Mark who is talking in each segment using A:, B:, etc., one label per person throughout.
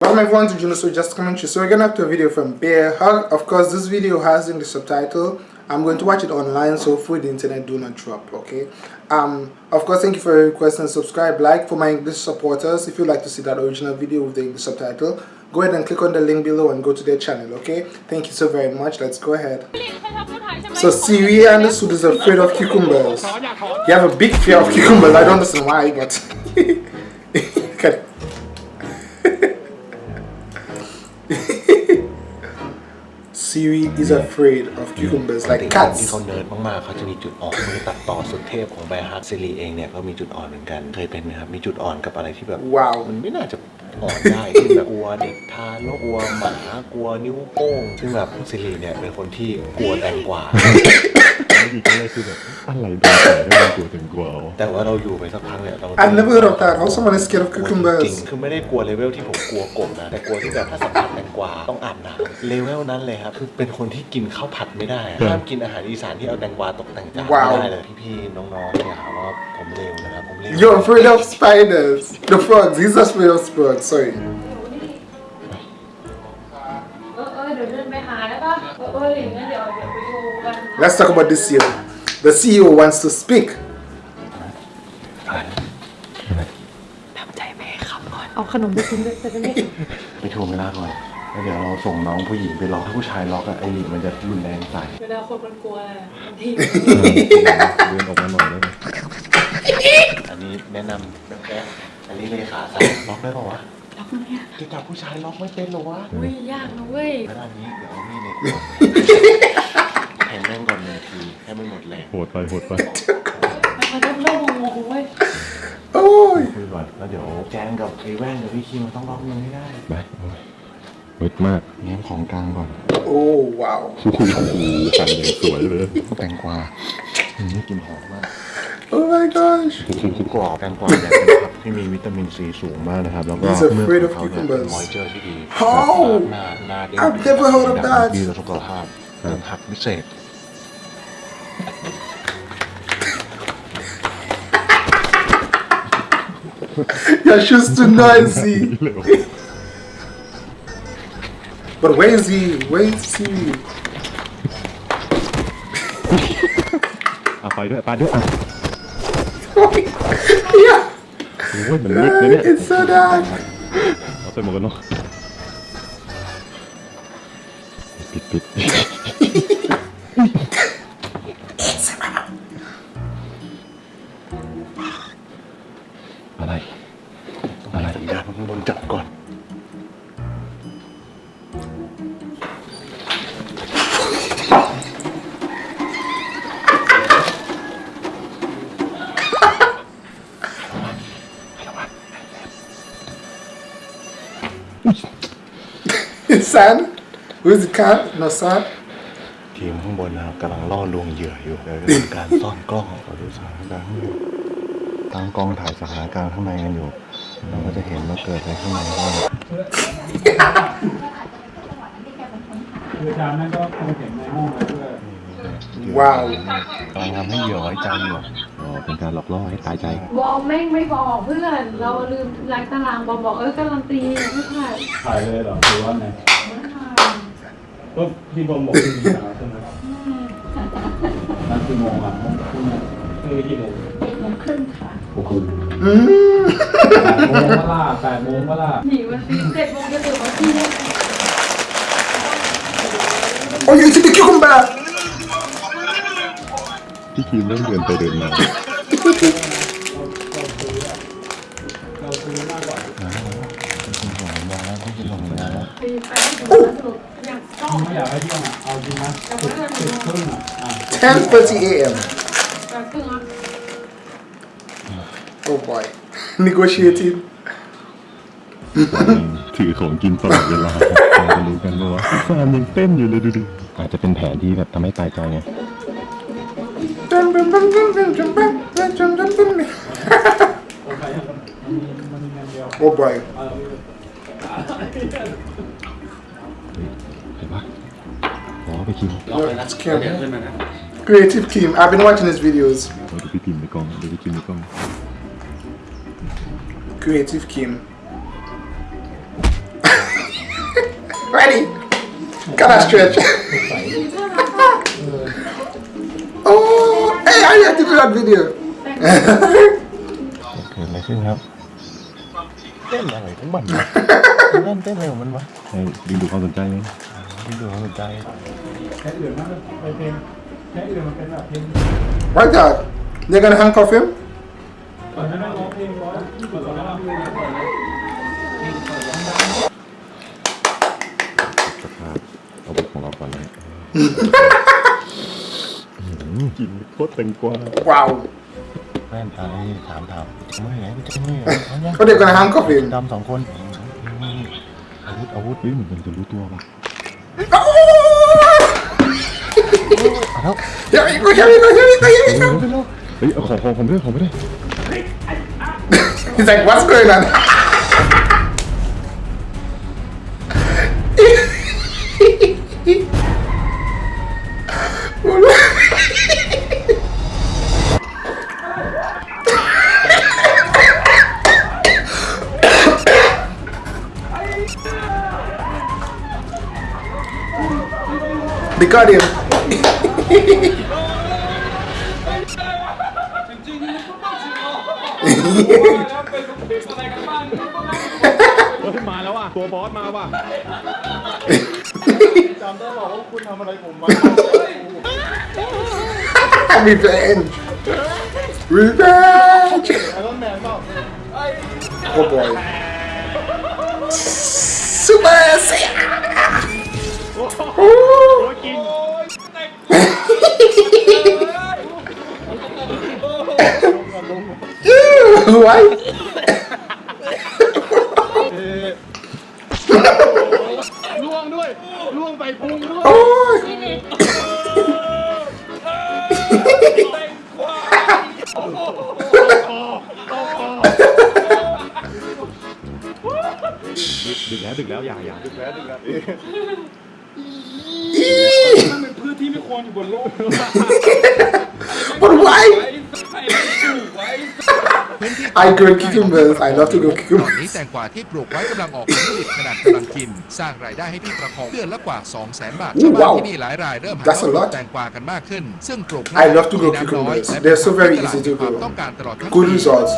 A: Welcome everyone to Juno So Just Commentary. So we're gonna have to a video from Bear Hug. Of course, this video has English subtitle. I'm going to watch it online, so hopefully the internet do not drop. Okay. Um. Of course, thank you for your request and subscribe. Like for my English supporters. If you'd like to see that original video with the English subtitle, go ahead and click on the link below and go to their channel. Okay. Thank you so very much. Let's go ahead. So Siri the suit is afraid of cucumbers. You have a big fear of cucumbers. I don't understand why, but. Siri is afraid of cucumbers
B: ปก
A: like
B: ติคนที่
A: cats.
B: เขาเนิร์ดมากๆเขาจะมีจุดอ่อนมือตัดต่อสุดเทพของไบฮาร์ดซิลีเองเนี่ยก็มีจุดอ่อนเหมือนกันเคยเป็นไหมครับมีจุดอ่อนกับอะไรที่แบบ
A: ว้าว
B: มันไม่น่าจะอ่อนได้ที่แบบกลัวเด็กทารกกลัวหมากลัวนิ้วโป้งซึ่งแบบซิลีเนี่ยเป็นคนที่กลัวแตงกวา
C: ไม่ดีก็เลยคือแบบอะไรโดนใส่ได้มันกลัวถึงกลัวเอา
B: แต่ว่าเราอยู่ไปสักพักเนี่ยเรา
A: I've never heard of that. How someone is scared of
B: จริง
A: cucumbers?
B: คือไม่ได้กลัวเลเวลที่ผมกลัวกบนะ แต่กลัวที่แบบถ้าสัมผัสแตงกวาต้องอาบน้ำเลเวลนั้นเลยครับ คือเป็นคนที่กินข้าวผัดไม่ได้อะห้ามกินอาหารอีสานที่เอาแตงกวาตกแต่งจาน
A: ว้าว
B: ไม่ได้เลยพี่ๆน้องๆเนี่ยครับว่าผมเลวนะครับผมเลว
A: You're afraid of spiders. The frogs. He's afraid of frogs. Sorry.
D: ออย่างนั้นเดี๋ยวเดี๋ยวไปดูกัน
A: Let's talk about this CEO. The CEO wants to speak.
D: เอาขนมไปกินด้วยจะได้ไม่
C: ไปทวงเวลาก่อนแล้วเดี๋ยวเราส่งน้องผู้หญิงไปล็อกถ้าผู้ชายล็อกอะไอ้หลีมันจะรุนแรงใส่
D: เวลาคนมันกลัวบางที
C: เดินออกมาหน่อยได้ไหม
B: อันนี้แนะนำแบบแค่อันนี้เลยขาสั่นล็อกได้ป่าวะ
D: ล็อกเนี่ย
B: จะจับผู้ชายล็อกไม่เป็นเหรอวะ
D: อุ้ยยากนะเว้ย
B: แล้วอันนี้เดี๋ยวเอามีดเนี่ยแทงแม่งก่อ นหนึ่งทีให้มันหมดแรง
C: โหดไปโหดไป
D: มันต้องเริ่มงงๆเว้ย
A: Oh.
B: คุยก่อนแล้วเดี๋ยวแจงกับไอ้แว่นกับพี่คิมมันต้องล็อกมันให้ได้
C: ไปโอ้ยมืดมากแง้มของกลางก่อน
A: Oh wow.
C: โอ้โหสั่นอย่างสวยเลยแตงกวาอืมนี่กลินหอมมาก
A: Oh my gosh.
B: กรอบแตงกวาเนี่ยเป็นผักที่มีวิตามินซีสูงมากนะครับ แล้วก็
A: He's afraid of
B: เขาเนี่ยเป็น
A: cucumbers.
B: มอยเจอร์ที่ดี
A: How?
B: หน้าหน้าเด้ง
A: I've never heard of that.
B: ดีต่อสุขภาพเป็นผักพิเศษ
A: Your shoes too noisy.
C: เร็ว
A: But where is he? Where is Siri?
C: อ่ะไปด้วยไปด้วยอ่ะ
A: yeah.
C: โอ้ยมันมืดนะเนี่ย
A: It's so dark.
C: เอาใส่หมวกกันน็อกปิดปิด
A: It's San. Who is the cat? No San.
B: ทีมข้างบนนะครับกำลังล่อลวงเหยื่ออยู่เดี๋ยวจะทำการซ่อนกล้องขอดูสถานการณ์ข้างในตั้งกล้องถ่ายสถานการณ์ข้างในกันอยู่ เราก็จะเห็นว่าเกิดอะไรข้างในบ้าง
E: คืออาจารย์นั่นก็คงเห็นในห้องไปด้วย
A: Wow.
B: กำลังทำให้เหยื่อไว้ใจอยู่
C: อ๋อเป็นการหลอกล่อให้ตายใจ
D: บอมแม่งไม่บอกเพื่อน เราลืมล้างตารางบอมบอกเออการันตีไม่ผ่าน
E: ถ่ายเลยเหรอหรือว่าไง
D: ไม่ผ่าน
E: ก็พี่บอมบอกที่มีสาวใช่ไหมนั่นคือโมงอะคือคือกี่โมง
D: เจ็ดโมงครึ่งค่ะ
E: โอ้โห
A: Mm.
E: แปดโมงก็ล่าแปดโมงก็ล่า
D: หนีวันที่เจ็ดโมงจะตื่นวันที่
A: Oh, you eating the cucumber?
C: พี่คีมเริ่มเดินไปเดินมา
E: เรา
D: ไม่
E: อยากให้เที่ยงอะเอาจริงนะสิบสิบครึ่งอะอะ
A: 10:30 a.m.
D: แบบครึ่งอะ
A: Oh boy. Negotiating.
C: ถือของกินตลอดเวลาเราจะรู้กันว่าฟาร์มยังเต้นอยู่เลยดูดิอาจจะเป็นแผนที่แบบทำให้ตายใจไง
E: โอเคมันมีมันมีเงินเดียว
A: Oh boy.
C: ราดูพี่พิมพ์ในกล้องดูพี่คิมในกล้อง
A: Creative Kim. that stretch. oh, hey, I have to do that video.
B: เกิดอะไรขึ้นครับเต้นอะไรของมันวะเต้นเต้นอะไรของมันวะ
C: ให้ดึงดูดความสนใจไหม
B: ไม่ดูความสนใจ
E: แค่อื่นมากไปเพลงแค่อื่นมันเป็นแบบเพลง
A: Right there. They're gonna handcuff him?
E: ก่อนหน้านั้นร้องเพลงร้อยก่อนหน้านั้นเพลงก่อนนะ
C: สภาพอาวุธของเราก่อนเลยกินโคตรแตงกวา
A: Wow.
B: แม่นตาเลยถามถามจะไม่ไหนจะไม่ไหนเอาเนี่ย
A: Oh, they're gonna handcuff him.
B: ดำสองคนอาวุธอาวุธ
C: เฮ้ยเหมือนมันจะรู้ตัวป่ะ
A: Oh!
B: เอาแล้ว
A: Here we go, here we go, here we go, here we go.
C: เฮ้ยเอาของของผมด้วยของผมด้วย
A: He's like, what's going on? They got him.
C: Ờ, มาแล้วว่ะตัวบอสมาว่ะ
A: Revenge! Revenge! Oh boy. Super Saiyan! Ew, Why?
C: ล่วงด้วยล่วงใส่พุงด้วย
A: Oh.
C: ดึกแล้วดึกแล้วอย่าอย่าดึกแล้วดึกแล้ว
E: มันเป็นพืชที่ไม่ควรอยู่บนโลก
A: But why?
E: ไว้ใส่ไม่ถูกไว้
A: I grow cucumbers. I love to grow
F: ตอน
A: cucumbers.
F: นี้แตงกวาที่ปลูกไว้กำลังออกผลผลิตขนาดกำลังกิน สร้างรายได้ให้พี่ประคองเดือนละกว่า 2 0 0 0 0 0 บาท
A: Ooh,
F: ชาวบ้าน
A: wow.
F: ที่นี่หลายรายเริ่มหัน
A: That's a
F: มาปลู
A: lot.
F: กแตงกวากันมากขึ้น ซึ่งปลูก
A: I love to grow
F: มีน้ำน้อย
A: cucumbers.
F: และ
A: They're so very
F: ตลาด
A: easy to
F: มีความ
A: grow.
F: ต้องการตลอดทั้ง
A: Good
F: ปี
A: results.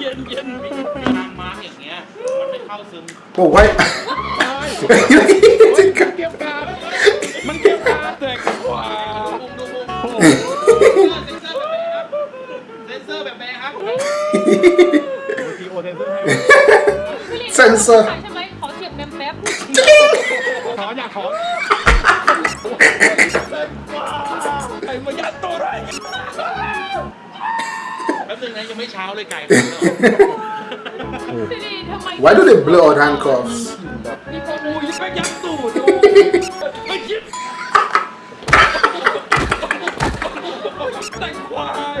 E: เย็นเย็นนางมาอย่างเงี้ย มันไม่เข้าซึม
A: But why?
E: เก็บการ เท
C: นเซอร์ให้
A: Sensor.
D: ใช่ไหมขอเสียบแมมแป๊บ
C: ถอนอยากถอน
E: ไอ้มายัดตัวไรแป๊บนึงนะยังไม่เช้าเลยไก่
D: สิริทำไม
A: Why do they blow out handcuffs?
D: มีคนหนึง
E: อุ้ยไปยัดตูดดูไม่ยิบแต่ควาย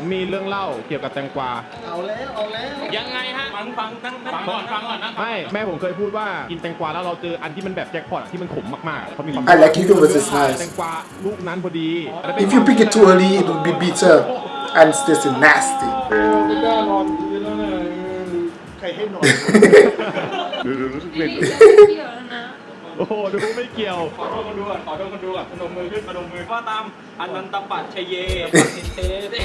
C: ผมมีเรื่องเล่าเกี่ยวกับแตงกวา
B: เอาแล้วเอาแล้ว
E: ยังไงฮะฟังฟังตั้งฟังก่อนฟังก่อนนะ
C: ไม่แม่ผมเคยพูดว่ากินแตงกวาแล้วเราเจออันที่มันแบบแจ็คพอตอะที่มันขมมากๆเขามีความ
A: I like cucumbers, it's
C: แต
A: nice.
C: งกวาลูกนั้นพอดี
A: If you pick it too early, it will be bitter and it's tasty nasty.
E: ไม่กล้านอนคืนแล้วเนี่ย
B: ใครให้นอน
C: โอ้โห ดูไม่เกี่ยว
E: ขอโทษคนดูก่อนขอโทษคนดูก่อนพนมมือขึ้นพนมมือว่าตามอนันตปัจชเยปฏิเทเต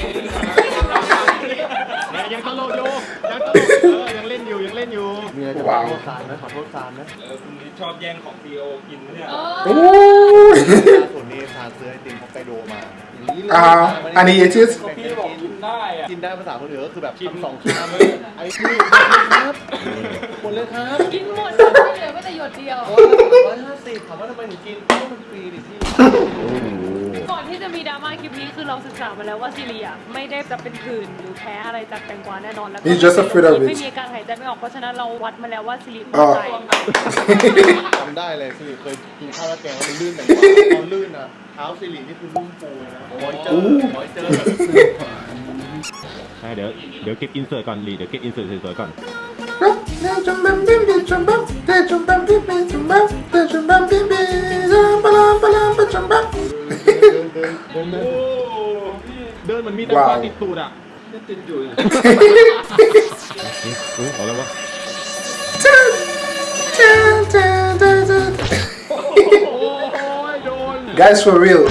C: ยังตลกอยู่ยังตลกเออยังเล่นอยู่ยังเล่นอยู่
B: มีอะไรจะขอโทษซานไหมขอโทษซานนะ
E: เออคุณชอบแย่งของซีโอกินเนี่ย
D: เออ
A: Ooh!
B: ส่วนนี้ซานซื้อไอติมฮอกไกโดมา
A: uh, and he ate it?
E: พี่บอกกินได้อะ
B: กินได้ภาษาคนอื่นก็คือแบบ
E: กิน
B: ทำสองชามเลยไอ้นี่หมดเลยครับหมดเลยครับ
D: กินหมดเลยไม่เหลือแม้แต่หยดเดียว
B: ร้อยห้าสิบถามว่าทำไมถึงกินเพราะมันฟรีดิพี่
D: ก่อนที่จะมีดราม่าคลิปนี้คือเราศึกษามาแล้วว่าซีเรียไม่ได้จะเป็นผื่นหรือแพ้อะไรจากแตงกวาแน่นอนแล้วก็
A: He's just afraid of it
D: ไม่มีอาการหายใจไม่ออกเพราะฉะนั้นเราวัดมาแล้วว่าซีเรีย
A: อ๋อ
D: ตาย
B: จำได้เลยคือเคยกินข้าวราดแกงแล้วมันลื่นแต่ตอนลื่นอะเท้าสิรินี่คือนุ่มฟูเลยนะ moisture moisture
C: ใช่เดี๋ยวเดี๋ยวเก็บ insert ก่อนสิริเดี๋ยวเก็บ insert สวยๆก่อนเดินมันมีแตงกวาติดตูดอะ
E: ติดอยู่
C: เฮ้ยเอาแล้ววะ
A: Guys, for real,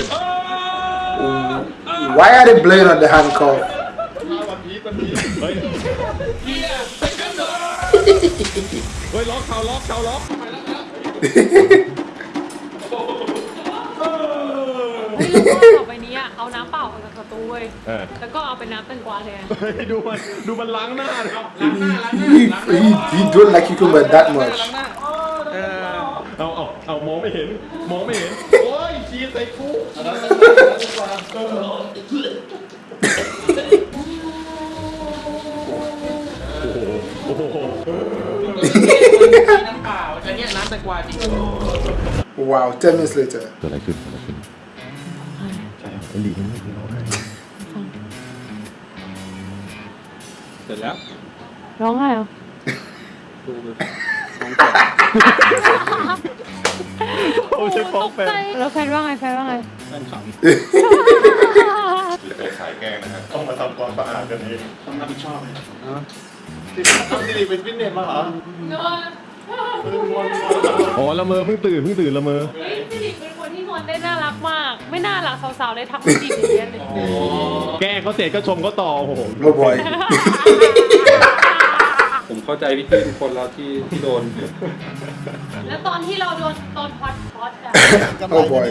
A: why are they blowing on the handcuff?
C: เฮ้ยเฮ้ยล็อกเขาล็อกเขาล็อก
D: เฮ้ยแล้วก็ต่อไปนี้อะเอาน้ำเปล่าออกจากประตูเว้ย
C: เออ
D: แล้วก็เอาเป็นน้ำแตงกวาแทน
C: เฮ้ยดูมันดูมันล้างหน้าดิ
A: He, he, he don't like cucumber that much.
C: เอาเอาเอามองไม่เห็นมองไม่เห็น โอ้ยชีสใส่คุก
E: น้ำเปล่าแต่เนี่ยน้ำแตงกวาจริง
A: Wow, 10 minutes later.
C: เกิดอะไรขึ้นเกิดอะไรขึ้นใช่ไอ้หลีมันไม่เคยร้องไห้
E: เสร็จแล้ว
D: ร้องไห้เหรอ
E: ดูเลย
C: โอ้ใช่ฟ้องแฟน
D: แล้วแฟนว่าไงแฟนว่าไง
E: แฟนขำ
B: ไปขายแกงนะฮะต้องมาทำความสะอาดกันเอง
E: ต้องรับผิดชอบเลย
B: เอาสิริไปฟิตเนสมาเหรอ
C: อ๋อละเมอเพิ่งตื่นเพิ่งตื่นละเมอ
D: เฮ้ยพี่ดิกเป็นคนที่นอนได้น่ารักมาก ไม่น่ารักสาวๆเลยทักพี่ดิกอย่างเงี้ยเลย
C: แกล้งเขาเสร็จก็ชมเขาต่อโอ้โห
A: Oh boy.
E: ผมเข้าใจพี่ๆทุกคนแล้วที่ที่โดน
D: แล้วตอนที่เราโดนโดนพอดพอดอะ
A: Oh boy.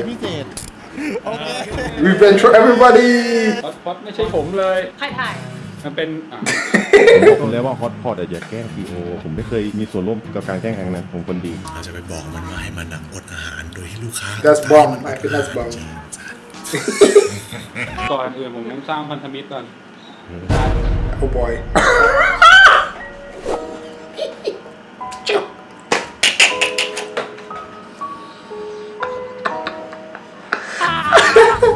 A: Revenge for everybody.
E: ป๊อตป๊อตไม่ใช่ผมเลย
D: ใครถ่าย
E: มันเป็นอะ
C: ผมเลยว่าฮอตพอตอย่าแกล้งทีโอผมไม่เคยมีส่วนร่วมกับการแกล้งครั้งนั้นผมคนดี
G: เราจะไปบอกมันว่าให้มันอะอดอาหารโดยที่ลูกค้า
A: That's bomb. I think that's bomb.
E: ก่อนอื่นผมต้องสร้างพันธมิตรก่อน
A: Oh boy.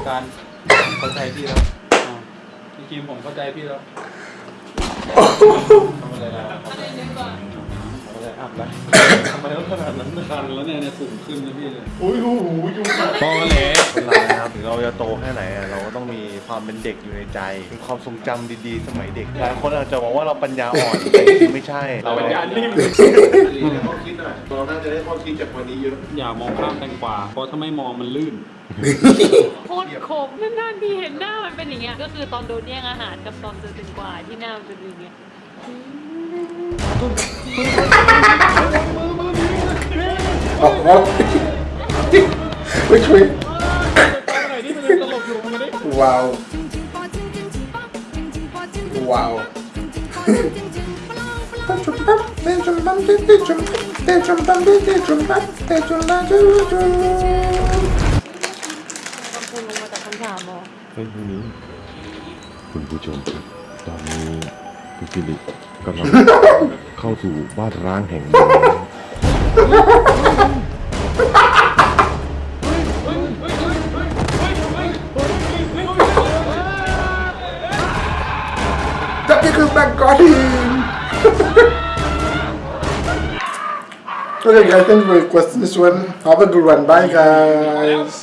E: การเข้าใจพี่แล้วอ่าพี่ คิมผมเข้าใจพี่แล้วทำอะไรแล้วทำอะไรอัพแล้ว ทำไมต้องขนาดนั้นคันแล้วเนี่ยเนี่ยสุ่มขึ้นนะพี่เลย
B: อุ้ยหูหูยุงกัด
C: ตอแหล
B: คนเรานะครับถึงเราจะโตแค่ไหนอะเราก็ต้องมีความเป็นเด็กอยู่ในใจมีความทรงจำดีๆ สมัยเด็กหลายคนอาจจะมองว่าเราปัญญาอ่อนแต่จริงๆไม่ใช่เรา
E: ปัญญานิ่ม
B: ข้อคิดหน่อยเราน่าจะได้ข้อคิดจากวันนี้เยอะ
E: อย่ามองข้ามแตงกวาเพราะถ้าไม่มองมันลื่น
D: โคตรขมนานๆทีเห็นหน้ามันเป็นอย่างเงี้ย ก็คือตอนโดนแย่งอาหารกับตอนเจอแตงกวาที่หน้ามันเป็นอย่างเงี้ย
A: Oh, oh. Which way? Wow. Wow. Wow.
D: คุณลงมาจากคำถามเหรอ
C: เฮ้ยไม่มีคุณผู้ชมครับตอนนี้คุณฟิลิปกำลังเข้าสู่บ้านร้างแห่งหนึ่ง
A: Back got him! okay guys, thanks for requesting this one. Have a good one. Bye guys.